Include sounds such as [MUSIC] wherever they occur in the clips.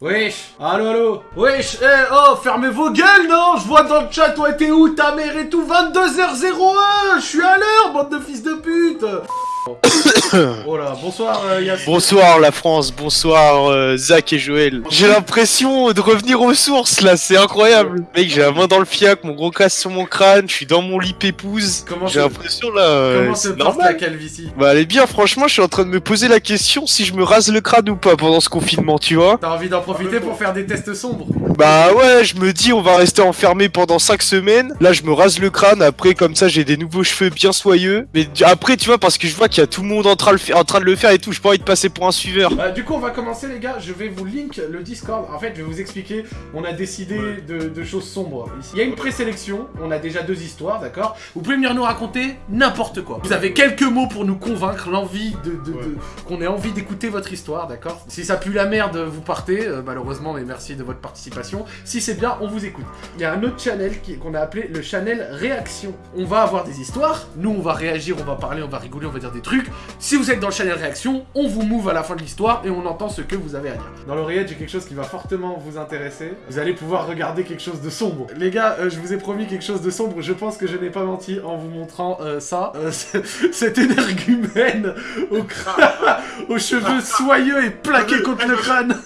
Wesh. Allo, allo Wesh Eh, oh, fermez vos gueules, non? Je vois dans le chat, toi, t'es où, ta mère et tout 22h01. Je suis à l'heure, bande de fils de pute [COUGHS] [LAUGHS] Oh bonsoir euh, Yass. Bonsoir la France, bonsoir euh, Zach et Joël. J'ai l'impression de revenir aux sources là, c'est incroyable. Mec, j'ai la main dans le fiac, mon gros casse sur mon crâne, je suis dans mon lit pépouse. Comment J'ai se- l'impression là. euh, Comment se c'est porte la calvitie? Bah elle est bien, franchement, je suis en train de me poser la question si je me rase le crâne ou pas pendant ce confinement, tu vois. T'as envie d'en profiter pour faire des tests sombres Bah ouais, je me dis on va rester enfermé pendant 5 semaines. Là, je me rase le crâne, après comme ça j'ai des nouveaux cheveux bien soyeux. Mais après, tu vois, parce que je vois qu'il y a tout le monde en train, le fa- en train de le faire et tout, j'ai pas envie de passer pour un suiveur. Bah, du coup, on va commencer, les gars. Je vais vous link le Discord. En fait, je vais vous expliquer. On a décidé de, de choses sombres ici. Il y a une présélection. On a déjà deux histoires, d'accord? Vous pouvez venir nous raconter n'importe quoi. Vous avez quelques mots pour nous convaincre, l'envie de, de- de- qu'on ait envie d'écouter votre histoire, d'accord? Si ça pue la merde, vous partez. euh, malheureusement, mais merci de votre participation. Si c'est bien, on vous écoute. Il y a un autre channel qui- qu'on a appelé le channel Réaction. On va avoir des histoires. Nous, on va réagir, on va parler, on va rigoler, on va dire des trucs. Si vous êtes dans le channel réaction, on vous move à la fin de l'histoire et on entend ce que vous avez à dire. Dans l'oreillette, j'ai quelque chose qui va fortement vous intéresser. Vous allez pouvoir regarder quelque chose de sombre. Les gars, euh, je vous ai promis quelque chose de sombre. Je pense que je n'ai pas menti en vous montrant euh, ça. Euh, [LAUGHS] c'est- cet énergumène au crâne, [LAUGHS] aux cheveux soyeux et plaqués contre le crâne.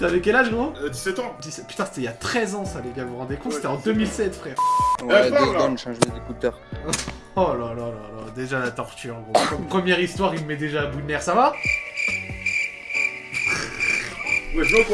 T'avais quel âge, gros? Euh, 17 ans 17 Putain, c'était il y a 13 ans, ça, les gars. Vous vous rendez compte Ouais, C'était en c'est 2007, frère. Ouais, Euh, deux secondes, change écouteurs. Oh là là là là, déjà la torture, gros. Comme Première histoire, il me met déjà à bout de nerfs. Ça va?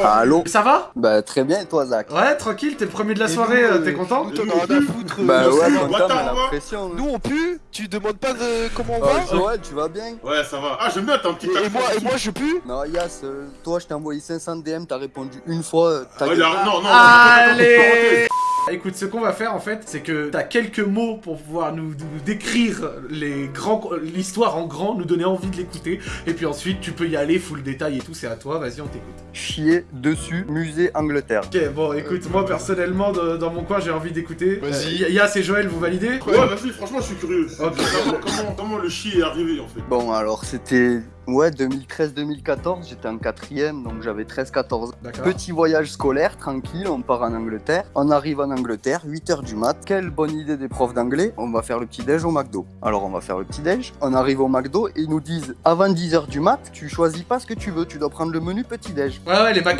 Allô Ça va Bah très bien et toi Zach Ouais, tranquille, t'es le premier de la soirée, euh, t'es content Nous, t'en as rien à foutre. Bah euh, ouais, la pression. Nous on pue Tu demandes pas de comment on Oh, va Joël, tu vas bien Ouais, ça va. Ah, j'aime bien, t'as un petit et, et moi, et moi je pue Non, Yas, euh, toi je t'ai envoyé 500 DM, t'as répondu une fois. euh, t'as Ouais, Non, non, Allez Écoute, ce qu'on va faire en fait, c'est que t'as quelques mots pour pouvoir nous, nous décrire les grands, l'histoire en grand, nous donner envie de l'écouter, et puis ensuite tu peux y aller, full détail et tout, c'est à toi, vas-y, on t'écoute. Chier dessus, musée Angleterre. Ok, bon, écoute, moi personnellement, de- dans mon coin, j'ai envie d'écouter. Vas-y. Euh, Yas et Joël, vous validez? Ouais, vas-y, franchement, je suis curieux. Comment, comment, le chi est arrivé en fait? Bon alors c'était... Ouais, 2013-2014, j'étais en quatrième, donc j'avais 13-14 D'accord. Petit voyage scolaire, tranquille, on part en Angleterre. On arrive en Angleterre, 8h du mat. Quelle bonne idée des profs d'anglais, on va faire le petit-déj au McDo. Alors on va faire le petit-déj, on arrive au McDo et ils nous disent avant 10h du mat, tu choisis pas ce que tu veux, tu dois prendre le menu petit-déj. Ouais, ouais, les prend et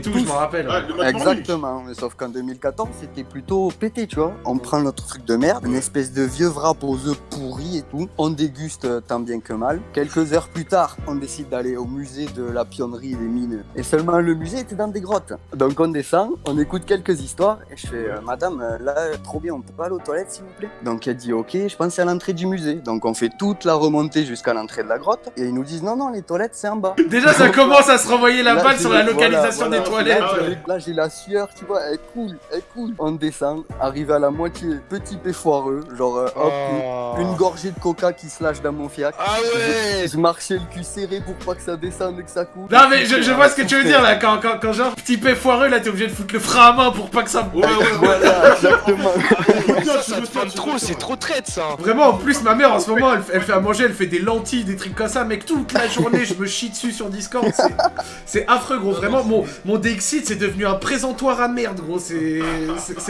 tout, tous. je m'en rappelle. Ouais. Exactement, mais sauf qu'en 2014 c'était plutôt pété, tu vois. On prend notre truc de merde, une espèce de vieux wrap aux œufs pourris et tout. On déguste tant bien que mal. Quelques heures plus tard, on décide d'aller au musée de la pionnerie et des mines. Et seulement le musée était dans des grottes. Donc on descend, on écoute quelques histoires et je fais euh, Madame, euh, là, trop bien, on peut pas aller aux toilettes s'il vous plaît? Donc elle dit Ok, je pense à l'entrée du musée. Donc on fait toute la remontée jusqu'à l'entrée de la grotte et ils nous disent Non, non, les toilettes c'est en bas. [LAUGHS] Déjà, ça commence à se renvoyer la Là, balle sur la localisation voilà, des toilettes. Ah. Là, j'ai la sueur, tu vois, elle coule, elle coule. On descend, arrivé à la moitié, petit pé foireux, genre, euh, hop, Oh. une gorgée de coca qui se lâche dans mon fiac. Ah ouais Je marchais le cul serré pour pas que ça descende et que ça coule. Non mais je, je vois ce que tu veux dire là, quand, quand, quand genre petit pé foireux là t'es obligé de foutre le frein à main pour pas que ça... Ouais, ouais. Voilà, [LAUGHS] exactement. Ça, ça te femme trop, c'est trop traite ça Vraiment en plus ma mère en ce moment elle, elle fait à manger, elle fait des lentilles, des trucs comme ça mec toute la journée je me chie dessus sur Discord, c'est- c'est affreux gros, vraiment mon, mon Dexit c'est devenu un présentoir à merde gros, c'est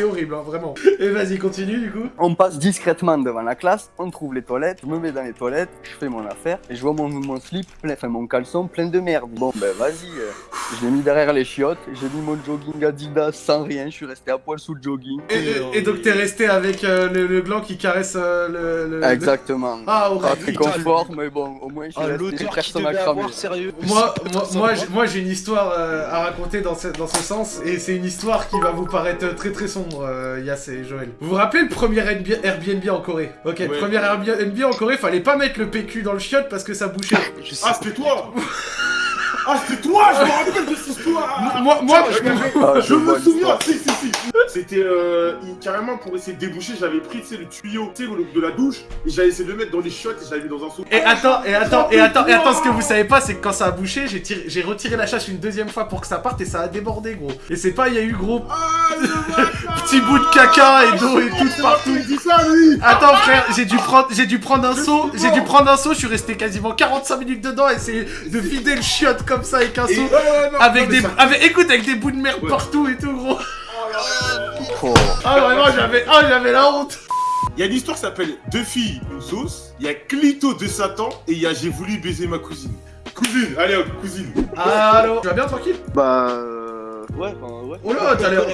horrible hein, vraiment. Et vas-y continue du coup. On passe discrètement devant la classe, on trouve les toilettes, je me mets dans les toilettes, je fais mon affaire, et je vois mon, mon slip, plein, enfin mon caleçon plein de merde. Bon ben vas-y, euh, je l'ai mis derrière les chiottes, j'ai mis mon jogging Adidas sans rien, je suis resté à poil sous le jogging. Et, et- et donc t'es resté avec euh, le, le gland qui caresse euh, le, Exactement. Ah Pas horrible. très confort, mais bon, au moins je suis Ah resté, personne à cramer. avoir, sérieux Moi, moi, pas moi, j'ai- moi, j'ai une histoire euh, à raconter dans ce, dans ce sens, et c'est une histoire qui va vous paraître très très sombre, euh, Yass et Joël. Vous vous rappelez le premier Airbnb Airbnb en Corée? Ok, le Ouais. premier Airbnb en Corée, fallait pas mettre le PQ dans le chiotte parce que ça bouchait. Je sais Ah, c'était toi Ah, c'était toi Je me rappelle de cette histoire. Moi, moi, Je me- Ah, me souviens, si, si, si. C'était euh, carrément pour essayer de déboucher, j'avais pris tu sais, le tuyau de la douche et j'avais essayé de le mettre dans les chiottes et j'avais mis dans un seau. Et attends, et attends, et attends, et attends, ce que vous savez pas, c'est que quand ça a bouché, j'ai tiré- j'ai retiré la chasse une deuxième fois pour que ça parte et ça a débordé, gros. Et c'est pas, il y a eu gros. Ah, [LAUGHS] Petit bout de caca et d'eau et tout partout. Il dit ça, lui Attends frère, j'ai dû prendre j'ai dû prendre un seau, j'ai dû prendre un seau, je suis resté quasiment 45 minutes dedans, essayer de vider le chiotte comme ça avec un seau. Avec des avec écoute avec des bouts de merde partout et tout gros. Oh. Ah vraiment j'avais ah j'avais la honte. Il y a une histoire qui s'appelle Deux filles, une sauce. Il y a Clito de Satan et il y a J'ai voulu baiser ma cousine. Cousine, allez hop, cousine. Allô, tu vas bien tranquille? Bah. Ouais, enfin ouais. Oh là, t'as l'air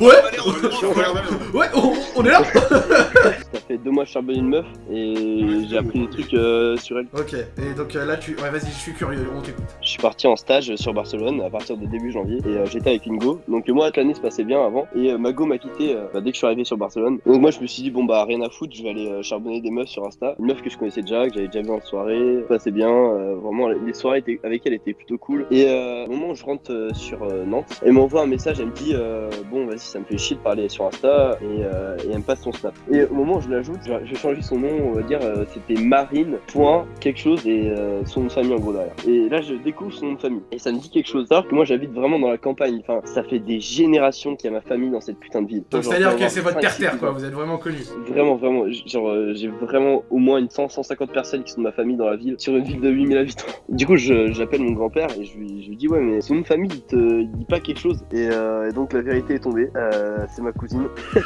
Ouais, [LAUGHS] ouais, on, on est là. [LAUGHS] Ça fait deux mois que je charbonne une meuf et j'ai appris des trucs euh, sur elle. OK, et donc euh, là tu ouais, vas-y, je suis curieux, on t'écoute. Je suis parti en stage sur Barcelone à partir de début janvier et euh, j'étais avec une go. Donc moi l'année se passait bien avant et euh, ma go m'a quitté euh, bah, dès que je suis arrivé sur Barcelone. Donc moi je me suis dit bon bah rien à foutre, je vais aller euh, charbonner des meufs sur Insta. Une meuf que je connaissais déjà, que j'avais déjà vu en soirée, ça passait bien. euh, vraiment les soirées étaient, avec elle étaient plutôt cool. Et euh, au moment où je rentre euh, sur euh, Nantes, elle m'envoie un message, elle me dit euh, bon vas-y ça me fait chier de parler sur Insta et, euh, et elle me passe son snap. Et au moment où je l'ajoute, vais changer son nom, on va dire euh, c'était Marine point quelque chose et euh, son nom de famille en gros derrière. Et là je découvre son nom de famille et ça me dit quelque chose. Alors que moi j'habite vraiment dans la campagne. Enfin ça fait des générations qu'il y a ma famille dans cette putain de ville. Donc c'est-à-dire que c'est votre 5, 6 terre-terre quoi, vous êtes vraiment connus. Vraiment, vraiment, genre j'ai vraiment au moins une 100, 150 personnes qui sont de ma famille dans la ville, sur une ville de 8000 habitants. Du coup, je- j'appelle mon grand-père et je lui, je lui dis, ouais, mais son nom de famille, il te il dit pas quelque chose. Et, euh, et donc la vérité est tombée, euh, c'est ma cousine. [LAUGHS]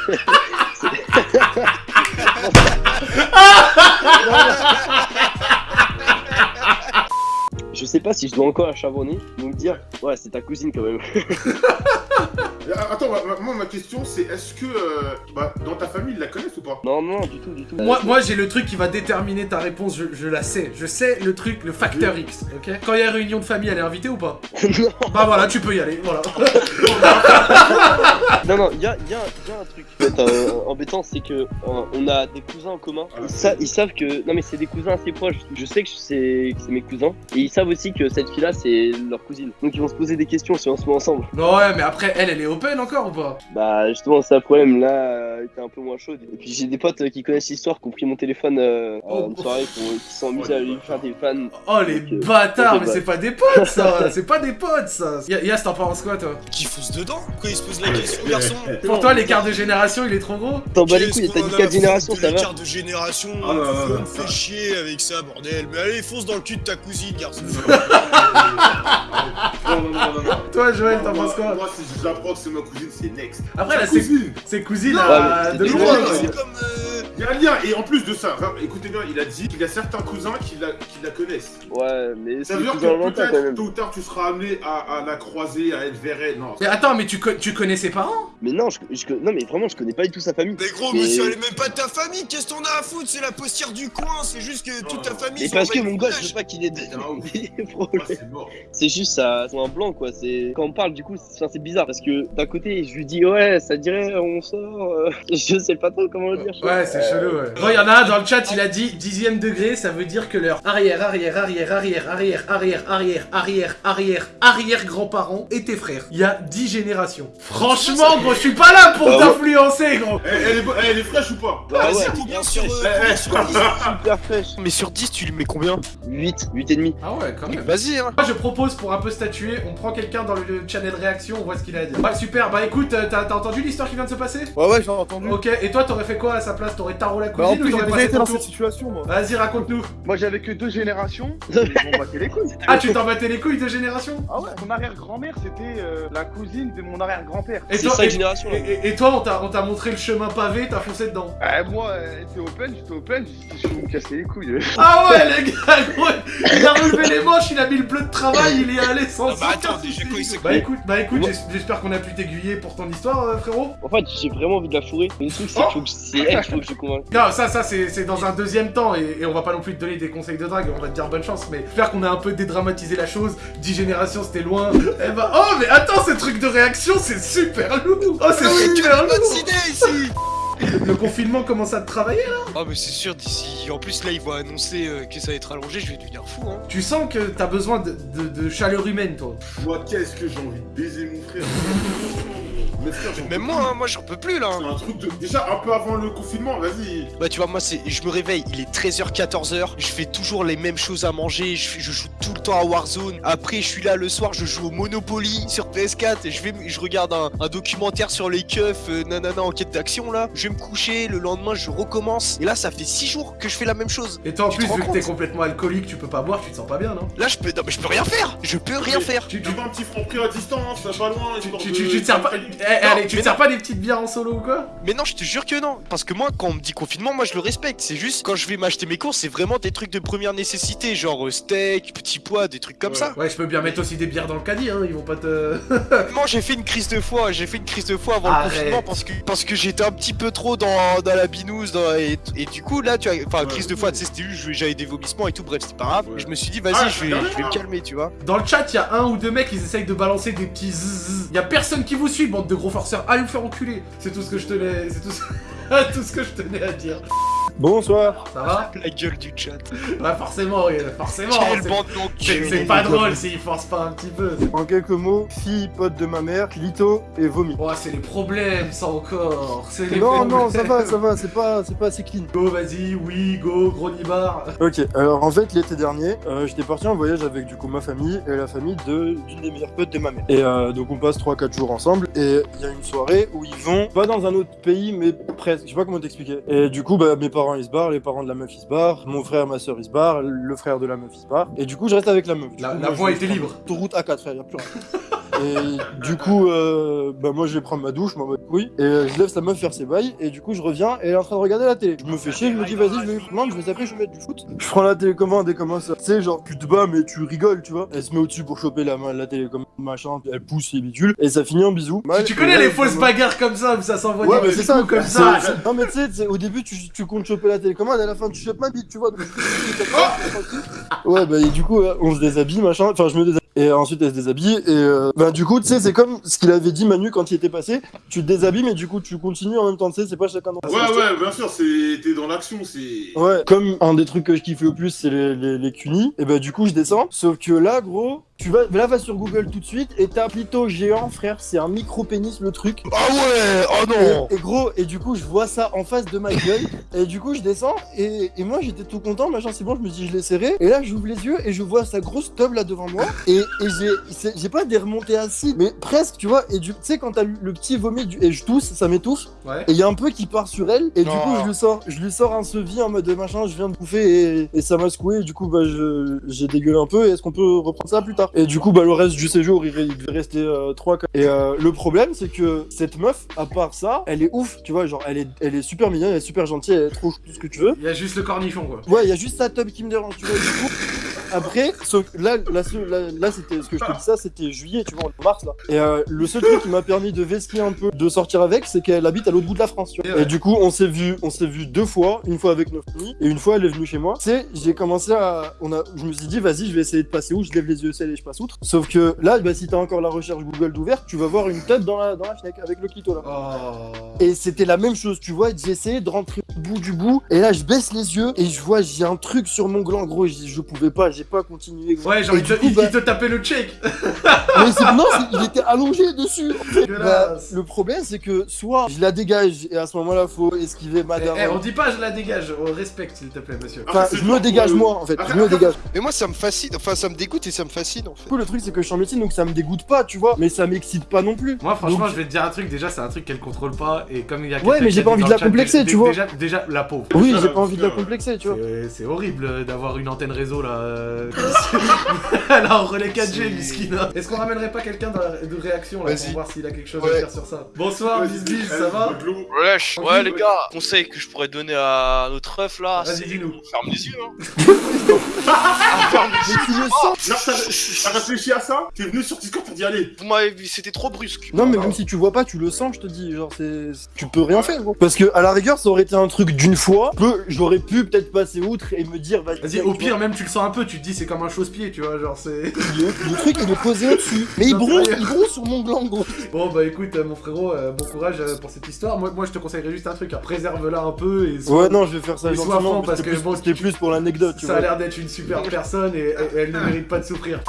[LAUGHS] Je sais pas si je dois encore la charbonner, donc dire, ouais, c'est ta cousine quand même. [LAUGHS] Euh, Attends, ma- ma- moi ma question c'est est-ce que euh, bah, dans ta famille ils la connaissent ou pas? Non, non, du tout, du tout. Moi, moi j'ai le truc qui va déterminer ta réponse, je, je la sais. Je sais le truc, le facteur X, ok? Quand il y a réunion de famille, elle est invitée ou pas? [LAUGHS] Non, Bah voilà, tu peux y aller, voilà. [LAUGHS] non, non, il y a, y a- y a un truc en fait, euh, embêtant, c'est que euh, on a des cousins en commun. Ils, sa- ils savent que. Non, mais c'est des cousins assez proches. Je sais que c'est que c'est mes cousins. Et ils savent aussi que cette fille-là, c'est leur cousine. Donc ils vont se poser des questions si on se met ensemble. Non ouais, mais après, elle, elle est open encore ou pas Bah, justement, c'est un problème. Là, euh, elle était un peu moins chaude. Et puis j'ai des potes euh, qui connaissent l'histoire, qui ont pris mon téléphone euh, Oh. une soirée, qui, ont- qui sont amusés à lui faire des fans. Oh les bâtards, mais bah. c'est pas des potes ça [LAUGHS] C'est pas des potes ça Ya- Yas, t'en penses quoi toi Qui fonce dedans Pourquoi il se pose la question, garçon [LAUGHS] Pour toi, l'écart de génération, il est trop gros T'en bats les couilles, t'as dit en a 4 à générations, ça va. l'écart de génération, Ah, on me fait chier avec ça, bordel. Mais allez, fonce dans le cul de ta cousine, garçon. Non, non, non, non, non. Toi, Joël, t'en penses quoi Moi j'apprends que c'est ma cousine c'est next. Après, là, c'est cousine c'est cousine de loin. C'est comme. Il y a un lien et en plus de ça, enfin, écoutez bien, il a dit qu'il y a certains cousins qui la, qui la connaissent. Ouais, mais Ça c'est veut dire que peut-être tôt ou tard tu seras amené à, à la croiser, à être vers elle. Non. Mais attends, mais tu, co- tu connais ses parents? Mais non, je, je- non, mais vraiment, je connais pas du tout sa famille. Mais gros, Mais- monsieur, elle est même pas de ta famille. Qu'est-ce qu'on a à foutre? C'est la postière du coin. C'est juste que toute ta famille. Mais parce que mon de gosse, je veux pas qu'il ait des Ah, [LAUGHS] Ah, problèmes. c'est juste ça, c'est un blanc quoi. C'est quand on parle du coup, c'est bizarre parce que d'un côté, je lui dis ouais, ça dirait on sort. euh, [LAUGHS] Je sais pas trop comment le dire. Ouais, c'est chelou, ouais. Bon, il y en a un dans le chat, il a dit dixième degré, ça veut dire que leur arrière, arrière, arrière, arrière, arrière, arrière, arrière, arrière, arrière, arrière grands-parents étaient frères. Il y a 10 générations. Franchement, gros, je suis pas là pour Bah t'influencer, gros. Elle, elle est, bo- elle est fraîche ou pas Bah Vas-y, combien bien sur, fraîche. euh, Eh, combien eh. sur 10 super fraîche. Mais sur 10, tu lui mets combien 8, 8 et demi. Ah ouais, quand même. Vas-y, hein. Moi, je propose pour un peu statuer, on prend quelqu'un dans le channel réaction, on voit ce qu'il a à dire. Ouais, super, bah écoute, euh, t'as t'as entendu l'histoire qui vient de se passer? Ouais, ouais, j'ai entendu. Ok, et toi, t'aurais fait quoi à sa place T'aurais tarot la Bah, en cousine ou plus, j'ai t'aurais déjà passé été ton dans cette situation, moi. Vas-y, raconte-nous. Moi, j'avais que deux générations. [LAUGHS] Les couilles. Ah, tu t'en battais les couilles de génération Ah ouais, mon arrière-grand-mère, c'était euh, la cousine de mon arrière-grand-père. Et C'est toi, 5 et- générations. Et, et- et toi, on t'a on t'a montré le chemin pavé, t'as foncé dedans. Euh, moi, était open, j'étais open, j'ai dit, je vais me casser les couilles. [LAUGHS] Ah ouais, les gars, gros, il a relevé les manches, il a mis le bleu de travail, il est allé sans Ah bah attends, déjà il Bah écoute, bah écoute, j'espère qu'on a pu t'aiguiller pour ton histoire, euh, frérot. En fait, j'ai vraiment envie de la fourrer. Mais le truc, c'est Oh qu'il faut que c'est convainque. Non, ça, ça, c'est dans un deuxième temps, et, et on va pas non plus te donner des conseils de drague, on va te dire bonne chance, mais j'espère qu'on a un peu dédramatisé la chose. 10 générations, c'était loin. Eh bah, oh, mais attends, ce truc de réaction, c'est super lourd. Oh, c'est super Pas de lourd. idée ici [LAUGHS] Le confinement commence à te travailler, là Ah, mais c'est sûr, d'ici. En plus, là, ils vont annoncer euh, que ça va être allongé, je vais devenir fou, hein. Tu sens que t'as besoin de, de- de chaleur humaine, toi. Moi, qu'est-ce que j'ai envie de baiser mon frère? Mais frère, j'en peux Même moi, hein, moi j'en peux plus là. C'est un truc de. Déjà, un peu avant le confinement, vas-y. Bah tu vois moi c'est je me réveille, il est 13h 14h, je fais toujours les mêmes choses à manger, je, joue tout le temps à Warzone. Après je suis là le soir, je joue au Monopoly sur PS4 et je vais je regarde un, un documentaire sur les keufs euh, nanana enquête d'action là. Je vais me coucher, le lendemain je recommence et là ça fait 6 jours que je fais la même chose. Et toi en Tu plus, vu que t'es complètement alcoolique, tu peux pas boire, tu te sens pas bien, non? Là je peux non mais je peux rien faire. Je peux rien Mais- faire. Tu, tu, un petit franc prix à distance, ça pas loin. tu, histoire tu, de- tu- tu te sers pas. Eh, allez, tu te sers pas des petites bières en solo ou quoi Mais non, je te jure que non. Parce que moi, quand on me dit confinement, moi je le respecte. C'est juste quand je vais m'acheter mes courses, c'est vraiment des trucs de première nécessité, genre euh, steak, petits pois, des trucs comme Ouais. ça. Ouais, je peux bien mettre aussi des bières dans le caddie, hein, ils vont pas te. [LAUGHS] Moi, j'ai fait une crise de foi. J'ai fait une crise de foi avant Arrête. le confinement parce que parce que j'étais un petit peu trop dans, dans la binouse dans- et, et du coup là, tu vois, enfin Ouais. crise de foi, tu sais, c'était juste j'avais des vomissements et tout. Bref, c'est pas grave. Ouais. Je me suis dit, vas-y, Ah, je, vais, c'est je vais me calmer, tu vois. Dans le chat, il y a un ou deux mecs, ils essayent de balancer des petits zzz. Il y a personne qui vous suit, bande de gros forceurs. Allez vous faire enculer. C'est tout ce que je tenais. C'est tout ce... [LAUGHS] tout ce que je tenais à dire. Bonsoir. Ça va La gueule du chat. Ouais, forcément, oui, forcément. Quelle c'est- bande C'est d'enculés. c'est pas drôle s'ils forcent pas un petit peu. En quelques mots, fille, pote de ma mère, clito et vomi. Oh, c'est les problèmes, ça encore. C'est les Non, problèmes. non, ça va, ça va, c'est pas, c'est pas assez clean. Go, vas-y, oui, go, gros nibar. Ok, alors en fait l'été dernier, euh, j'étais parti en voyage avec du coup ma famille et la famille de d'une des meilleures potes de ma mère. Et euh, donc on passe 3-4 jours ensemble et il y a une soirée où ils vont pas dans un autre pays mais presque, je sais pas comment t'expliquer. Et du coup bah mes parents ils se barrent, les parents de la meuf ils se barrent, mon frère, ma soeur ils se barrent, le frère de la meuf il se barre. Et du coup je reste avec la meuf. Du La- coup, la moi, voie était libre. Autoroute A4 frère, y a plus rien. [LAUGHS] Et du coup, euh, bah moi je vais prendre ma douche, m'en bats les couilles, et euh, je laisse la meuf faire ses bails, et du coup je reviens, et elle est en train de regarder la télé. Je me fais chier, je me dis vas-y, je vais prendre, je vais zapper, je vais mettre du foot. Je prends la télécommande et commence à. Tu sais, genre tu te bats, mais tu rigoles, tu vois. Elle se met au-dessus pour choper la, main- la télécommande, machin, puis elle pousse, c'est bidule, et ça finit en bisous. Tu, tu connais les fausses bagarres comme ça où ça s'envoie Ouais, des mais c'est ça, comme ça. Non, mais tu sais, au début, tu, tu comptes choper la télécommande, et à la fin, tu chopes ma bite, tu vois. donc- [LAUGHS] [LAUGHS] ouais, bah, et du coup, on se déshabille, machin. Enfin, je me déshabille. Et ensuite, elle se déshabille. Et euh, bah, du coup, tu sais, c'est comme ce qu'il avait dit Manu quand il était passé. Tu te déshabilles, mais du coup, tu continues en même temps, tu sais, c'est pas chacun dans Ouais, ouais, bien sûr, c'est- t'es dans l'action, c'est. Ouais, comme un des trucs que je kiffe le plus, c'est les, les, les cunis, et bah du coup je descends. Sauf que là, gros, tu vas, là va sur Google tout de suite et t'as plutôt géant, frère, c'est un micro pénis le truc. Ah ouais, oh non. Et, et gros, et du coup je vois ça en face de ma gueule, et du coup je descends, et, et moi j'étais tout content, machin c'est bon, je me dis je l'ai serré, et là j'ouvre les yeux et je vois sa grosse tub là devant moi, et, et j'ai, j'ai pas des remontées assis, mais presque, tu vois, et du- tu sais quand t'as le, petit vomi, du, et je tousse, ça m'étouffe, Ouais. et il y a un peu qui part sur elle, et du coup je lui sors, je lui sors un sevi en mode machin, je viens de bouffer et, et ça m'a secoué, et du coup bah je- j'ai dégueulé un peu, et est-ce qu'on peut reprendre ça plus tard? Et du coup bah le reste du séjour il, il devait rester 3 Et euh, le problème c'est que cette meuf, à part ça, elle est ouf, tu vois, genre elle est, elle est super mignonne, elle est super gentille, elle est trop tout ce que tu veux. Il y a juste le cornichon, quoi. Ouais, il y a juste sa tub qui me dérange, tu vois, du coup. Après, là, là, ce- là, là, c'était ce que je te dis ça, c'était juillet, tu vois, en mars là. Et euh, le seul truc qui m'a permis de vesquer un peu, de sortir avec, c'est qu'elle habite à l'autre bout de la France. Tu vois. Et ouais. Et du coup, on s'est vu, on s'est vu deux fois, une fois avec notre famille et une fois elle est venue chez moi. Tu sais, j'ai commencé à, on a, je me suis dit, vas-y, je vais essayer de passer où, je lève les yeux ciel et je passe outre. Sauf que là, bah, si t'as encore la recherche Google d'ouverte, tu vas voir une tête dans la, dans la fenêtre avec le clito là. Oh. Et c'était la même chose, tu vois, j'ai essayé de rentrer au bout du bout, et là je baisse les yeux, et je vois, j'ai un truc sur mon gland, gros, je, je pouvais pas, j'ai pas continué. Ouais, genre, il te, coup, il- bah- il te tapait le check. [LAUGHS] Mais c'est- non, il était allongé dessus. Bah, le problème, c'est que soit je la dégage, et à ce moment-là, faut esquiver Eh, madame. eh, on dit pas je la dégage, on respecte s'il te plaît, monsieur. Enfin, je me dégage euh, moi, en fait, je me dégage. Mais moi ça me fascine, enfin ça me dégoûte et ça me fascine en fait. Du coup, le truc, c'est que je suis en médecine, donc ça me dégoûte pas, tu vois, mais ça m'excite pas non plus. Moi, franchement, Donc- je vais te dire un truc. Déjà, c'est un truc qu'elle contrôle pas. Et comme il y a Ouais, mais j'ai pas envie de la complexer, tu vois. Déjà, la pauvre. Oui, Ça, j'ai pas envie de la complexer, tu vois. C'est- horrible euh, d'avoir une antenne réseau là. Euh, Elle a un relais 4G, C'est- Miskine. Est-ce qu'on ramènerait pas quelqu'un de de réaction là pour voir s'il a quelque chose à dire sur ça? Bonsoir, Bisbis, ça va? Ouais les gars, conseil que je pourrais donner à notre ref là, Vas-y, dis-nous. ferme les yeux hein. [LAUGHS] Mais tu le sens Non, t'as réfléchi à ça? T'es venu sur Discord, t'as dit allez. Vous m'avez vu, c'était trop brusque. Non mais même si tu vois pas, tu le sens, je te dis, genre c'est, tu peux rien faire gros. Parce que à la rigueur, ça aurait été un truc d'une fois, peu, j'aurais pu peut-être passer outre et me dire vas-y. Vas-y, au pire, même tu le sens un peu, tu te dis c'est comme un chausse-pied, tu vois, genre c'est. le, le truc il est posé au-dessus. Mais il bronze, il bronze sur mon gland gros. Bon bah écoute euh, mon frérot, euh, bon courage euh, pour cette histoire. Moi, moi je te conseillerais juste un truc, hein. préserve-la un peu et sois- Ouais, non, je vais faire ça gentiment, parce c'était que plus- bon, c'était plus pour l'anecdote, tu ça a l'air d'être une super personne et, et elle ne mérite pas de souffrir.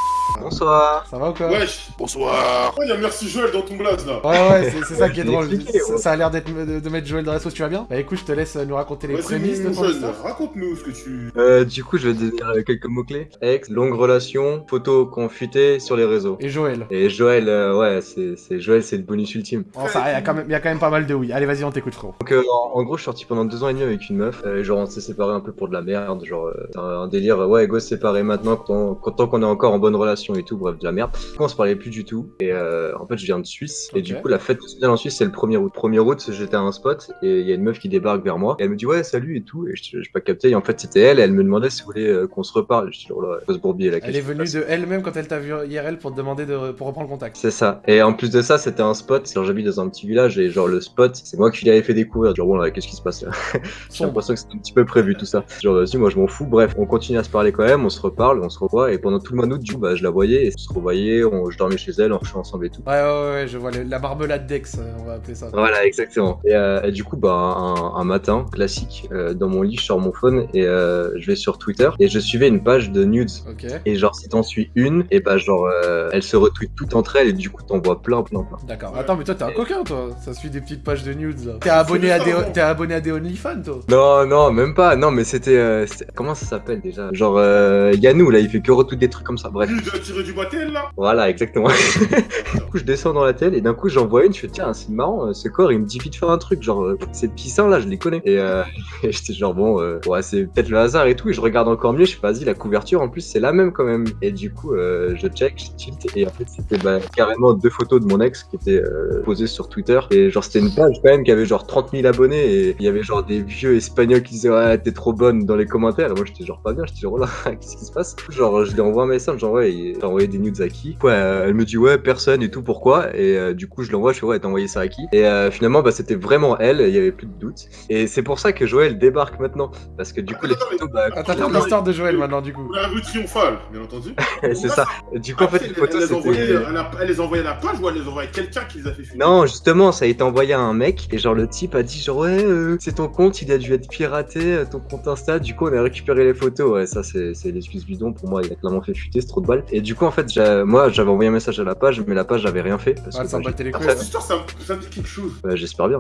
Bonsoir. Ça va ou quoi Wesh. Bonsoir. Oh, y'a merci Joël dans ton blaze là. Ouais ouais c'est ça qui est drôle. expliqué, Ça, ouais. ça a l'air d'être de, de mettre Joël dans la sauce, tu vas bien Bah écoute je te laisse euh, nous raconter les prémices de ton raconte-nous ce que tu. Euh, du coup, je vais dire euh, quelques mots-clés. Ex, longue relation, photos confutées sur les réseaux. Et Joël Et Joël, euh, ouais, c'est Joël, c'est le bonus ultime. Bon ça il y, a quand même- y a quand même pas mal de oui. Allez vas-y on t'écoute frérot. Donc, euh, en, en gros, je suis sorti pendant deux ans et demi avec une meuf. Euh, genre, on s'est séparés un peu pour de la merde. Genre, euh, un, un délire. Ouais, go, se séparer maintenant quand on- quand- tant qu'on est encore en bonne relation et tout. Bref, de la merde. On se parlait plus du tout. Et euh, en fait, je viens de Suisse. Et du coup, la fête nationale en Suisse, c'est le 1er août. 1er août, j'étais à un spot et il y a une meuf qui débarque vers moi. Et elle me dit, ouais, salut et tout. Et je n'ai pas capté. Et en fait, c'était elle. Et elle me demandait si vous voulez euh, qu'on se reparle. Je suis genre là, se bourbier la Elle est venue de elle-même quand elle t'a vu IRL pour te demander de pour reprendre contact. C'est ça. Et en plus de ça, c'était un spot. Genre, j'habite dans un petit village et genre, le spot, c'est moi qui l'avais fait découvrir. Genre, bon, là, qu'est-ce qui se passe là? [LAUGHS] J'ai l'impression que c'était un petit peu prévu tout ça. Genre, vas-y, moi je m'en fous. Bref, on continue à se parler quand même, on se reparle, on se revoit. Et pendant tout le mois d'août, du coup, bah, je la voyais et on se revoyait, on- je dormais chez elle, on couchait ensemble et tout. Ouais ouais ouais, je vois le- la marmelade d'ex euh, on va appeler ça. Voilà, exactement. Et, euh, et du coup, bah, un, un matin, classique, euh, dans mon lit, je sors mon phone et euh, je vais sur Twitter et je suivais une page de nudes. Ok. Et genre, si t'en suis une, et bah, genre, euh, elle se retweet toutes entre elles et du coup, t'en vois plein, plein, plein. D'accord. Attends, mais toi, t'es un coquin, toi. Ça suit des petites pages de nudes, là. [LAUGHS] T'es abonné à des, t'es abonné à des OnlyFans, toi. Non, non, même pas. Non, mais c'était. euh, comment ça s'appelle déjà? Genre, euh, Yannou, là, il fait que retweet des trucs comme ça. Bref. [LAUGHS] Tirer du là Voilà, exactement. [LAUGHS] du coup, je descends dans la telle et d'un coup, j'en vois une. Je fais, tiens, c'est marrant, euh, ce corps, il me dit vite faire un truc. Genre, euh, ces petits seins là, je les connais. Et, euh, [LAUGHS] et j'étais genre, bon, euh, ouais, c'est peut-être le hasard et tout. Et je regarde encore mieux. Je fais, vas-y, la couverture, en plus, c'est la même quand même. Et du coup, euh, je check, je tilt. Et en fait, c'était bah, carrément deux photos de mon ex qui étaient euh, posées sur Twitter. Et genre, c'était une page quand même qui avait genre 30 000 abonnés. Et il y avait genre des vieux espagnols qui disaient, ouais, t'es trop bonne dans les commentaires. Et moi, j'étais genre pas bien. J'étais genre, [LAUGHS] oh là, qu'est-ce qui se passe? Genre, je lui envoie un message, genre, ouais, t'as envoyé des nudes à qui Ouais, euh, elle me dit, ouais, personne et tout, pourquoi Et euh, du coup, je l'envoie, je fais, ouais, t'as envoyé ça à qui Et euh, finalement, bah, c'était vraiment elle, il y avait plus de doute. Et c'est pour ça que Joël débarque maintenant. Parce que du coup, les photos, bah, Attends, t'as l'histoire de Joël maintenant, du coup. La rue triomphale, bien entendu. [LAUGHS] c'est ça. Du coup, en fait, les photos, c'était. elle, les a envoyées à la page ou elle les a envoyées à quelqu'un qui les a fait fuiter Non, justement, ça a été envoyé à un mec et genre le type a dit genre ouais, euh, c'est ton compte, il a dû être piraté, ton compte Insta. Du coup, on a récupéré les photos. Ouais, ça c'est c'est l'excuse bidon pour moi. Il a clairement fait fuiter, c'est trop de balles. Et du coup, en fait, j'ai- moi, j'avais envoyé un message à la page, mais la page j'avais rien fait parce Ah, que ça bah, me battait les j'ai- couilles. Cette histoire, ça, me- dit quelque chose. Ouais, J'espère bien.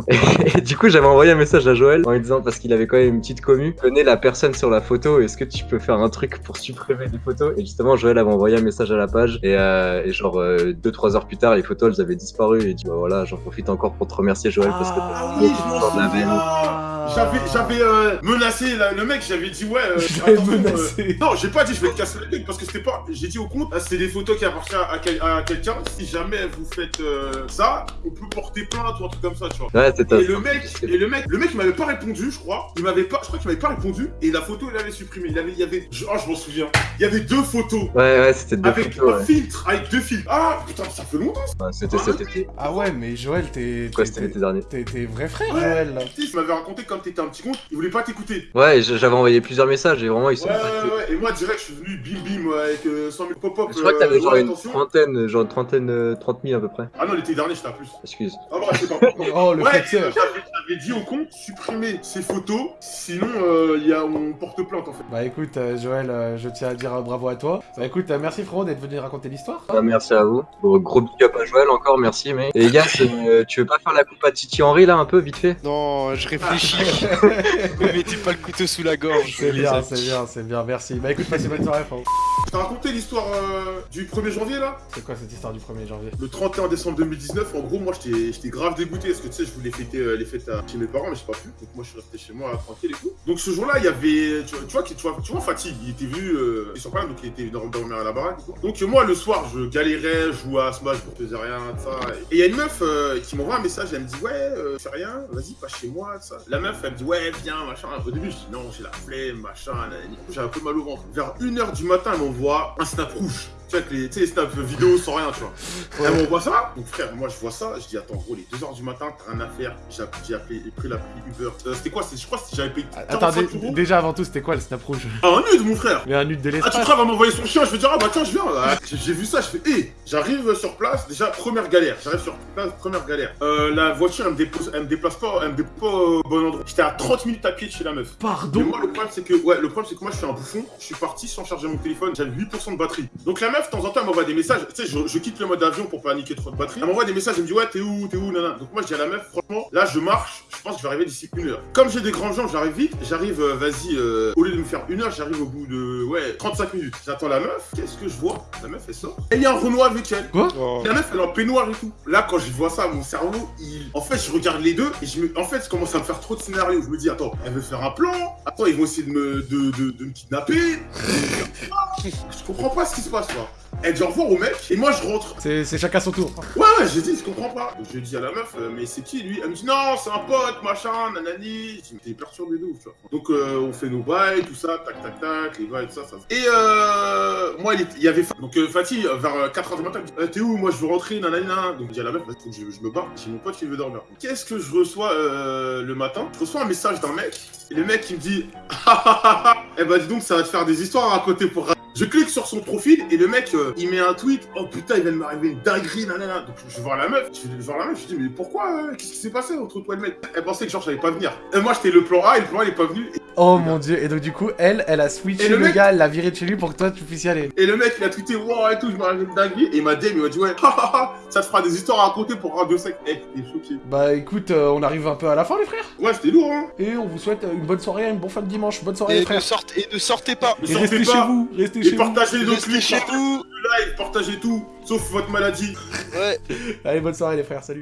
Et du coup, j'avais envoyé un message à Joël en lui disant parce qu'il avait quand même une petite commu. Connais la personne sur la photo. Est-ce que tu peux faire un truc pour supprimer des photos? Et justement, Joël avait envoyé un message à la page et, euh, et genre 2-3 heures plus tard, les photos elles avaient disparu. Et dit bah voilà, j'en profite encore pour te remercier Joël parce que Ah oui, la. J'avais, j'avais euh, menacé la- le mec, j'avais dit ouais. euh, [LAUGHS] attention, menacé. euh, non, j'ai pas dit je vais te casser le truc parce que c'était pas. J'ai dit au ah, c'est des photos qui appartiennent à, quel- à quelqu'un. Si jamais vous faites euh, ça, on peut porter plainte ou un truc comme ça, tu vois. Ouais, Et le mec, et le mec, le mec, il m'avait pas répondu, je crois. Il m'avait pas, je crois qu'il m'avait pas répondu. Et la photo, il avait supprimé. Il avait, il y avait, je- oh, je m'en souviens. Il y avait deux photos. Ouais, ouais, c'était deux Avec photos. un ouais. filtre, avec deux filtres. Ah putain, ça fait longtemps. Ouais, c'était cet été. Ah ouais, mais Joël, t'es. Quoi, t'es- c'était l'été dernier. T'es t'es vrai frère, Ouais. Joël, là. Tu sais, il m'avait raconté comme t'étais un petit con, il voulait pas t'écouter. Ouais, j'avais envoyé plusieurs messages et vraiment ils sont. Ouais, ouais, ouais. Et moi, direct, je suis venu bim bim avec euh, 100 000 Je crois que t'avais euh, genre une trentaine, genre une trentaine, euh, 30 000 à peu près. Ah non, l'été dernier, j'étais à plus. Excuse. Ah bah, c'est pas. [LAUGHS] Oh, le ouais, j'avais dit au compte, supprimer ces photos, sinon euh, il y a, on porte plainte en fait. Bah écoute, euh, Joël, euh, je tiens à dire euh, bravo à toi. Bah écoute, euh, merci frérot d'être venu raconter l'histoire. Ah, merci à vous. Bon, gros big up à Joël encore, merci. Mais... Et les gars, euh, tu veux pas faire la coupe à Titi Henry là un peu vite fait? Non, je réfléchis. [LAUGHS] Me mettez pas le couteau sous la gorge. C'est bien, c'est bien, c'est bien, merci. Bah écoute, passe une bonne soirée, frérot. T'ai raconté l'histoire euh, du 1er janvier là? C'est quoi cette histoire du 1er janvier? Le 31 décembre 2019, en gros, moi j'étais j'étais grave dégoûté parce que tu sais, je voulais fêter euh, les fêtes à- chez mes parents, mais j'ai pas pu. Donc moi je suis resté chez moi tranquille et tout. Donc ce jour-là, il y avait. Tu vois, tu vois, tu vois, tu vois Fatih, il était venu euh, sur Paris, donc il était venu dormir à la baraque. Donc euh, moi le soir, je galérais, je jouais à Smash, je faisais rien, tout ça. Et il y a une meuf euh, qui m'envoie un message, elle me dit Ouais, euh, fais rien, vas-y, passe chez moi, tout ça. La meuf, elle me dit Ouais, viens, machin. Au début, je dis Non, j'ai la flemme, machin. Du coup, J'ai un peu mal au ventre. Vers 1h du matin, elle m'envoie un snap rouge. Tu sais, avec les, tu les snaps vidéo sans rien, tu vois. Elle m'envoie ça. Donc, frère, moi, je vois ça. Je dis, attends, gros, les 2h du matin, t'as rien à faire. J'ai app- j'ai appelé, j'ai pris l'appli Uber. Euh, c'était quoi Je crois que j'avais payé Attends, 45 dé- euros. déjà avant tout, c'était quoi le snap rouge? Ah, un nude, mon frère. Mais un nude de Ah, tu l'espace. crois, elle va m'envoyer son chien, je vais dire, ah bah tiens, je viens. Ah, J'ai vu ça, je fais, hé, j'arrive sur place, déjà, première galère. J'arrive sur place, première galère. Euh, la voiture, elle me, dépose, elle me déplace pas, elle me déplace pas au bon endroit. J'étais à 30 minutes à pied de chez la meuf. Mais Pardon moi, le problème, c'est que, ouais, le problème, c'est que moi, je suis un bouffon. Je suis parti sans charger mon téléphone. J'avais 8% de batterie. Donc, la meuf, de temps en temps, elle m'envoie des messages. Tu sais, je, je quitte le mode avion pour pas niquer trop de batterie. Elle m'envoie des messages. Elle me dit, ouais, t'es où, t'es où, nana. Donc, moi, je dis à la meuf, franchement, là, je marche. Je pense que je vais arriver d'ici une heure. Comme j'ai des grandes jambes, j'arrive vite. J'arrive, euh, vas-y, euh, au lieu de me faire une heure, j'arrive au bout de, ouais, 35 minutes. J'attends la meuf. Qu'est-ce que je vois? La meuf, elle sort. Et il y a un Renoir avec elle. Oh. La meuf, elle est en peignoir et tout. Là, quand je vois ça, mon cerveau, il. En fait, je regarde les deux et je me. En fait, je commence à me faire trop de scénarios. Je me dis, attends, elle veut faire un plan. Attends, ils vont essayer de me, de, de, de me kidnapper. [LAUGHS] je comprends pas ce qui se passe, là. Elle dit au revoir au mec et moi, je rentre. C'est chacun son tour. Ouais, ouais, j'ai dit, je comprends pas. Je dis à la meuf, euh, mais c'est qui lui? Elle me dit, non, c'est un pote, machin, nanani. Je dis, t'es perturbé de ouf, tu vois. Donc, euh, on fait nos bails, tout ça, tac, tac, tac, les bails, tout ça, ça. Et euh, moi, il, y avait. Donc, euh, Fatih, vers 4h du matin, il me dit, t'es où? Moi, je veux rentrer, nanani, nanana. Donc, je dis à la meuf, faut que je, je me barre. J'ai mon pote qui veut dormir. Qu'est-ce que je reçois le matin? Je reçois un message d'un mec. Et le mec, il me dit, [LAUGHS] ah ah ah ah, eh ben, dis donc, ça va te faire des histoires à raconter pour je clique sur son profil et le mec euh, il met un tweet. Oh putain il vient de m'arriver une dinguerie nanana. Donc je vais voir la meuf, je vais voir la meuf, je dis mais pourquoi euh, Qu'est-ce qui s'est passé entre toi et le mec? Elle pensait que genre j'allais pas venir. Et moi j'étais le plan A et le plan A il est pas venu. Oh mon dieu, et donc du coup, elle, elle a switché Et le, le mec- gars, elle l'a viré de chez lui pour que toi tu puisses y aller. Et le mec il a tweeté wow et tout, je m'arrive une dinguerie. Et il m'a DM, il m'a dit ouais, [LAUGHS] ça te fera des histoires à raconter pour Radio Sec. Eh, t'es choqué. Bah écoute, euh, on arrive un peu à la fin les frères. Ouais c'était lourd hein. Et on vous souhaite une bonne soirée, une bonne fin de dimanche, bonne soirée les Et ne, frères. sortez, et ne sortez pas. Ne Et sortez restez pas. chez vous, restez Et chez vous. partagez les autres chez vous. le live, partagez tout, sauf votre maladie. Ouais. [LAUGHS] Allez, bonne soirée les frères, salut.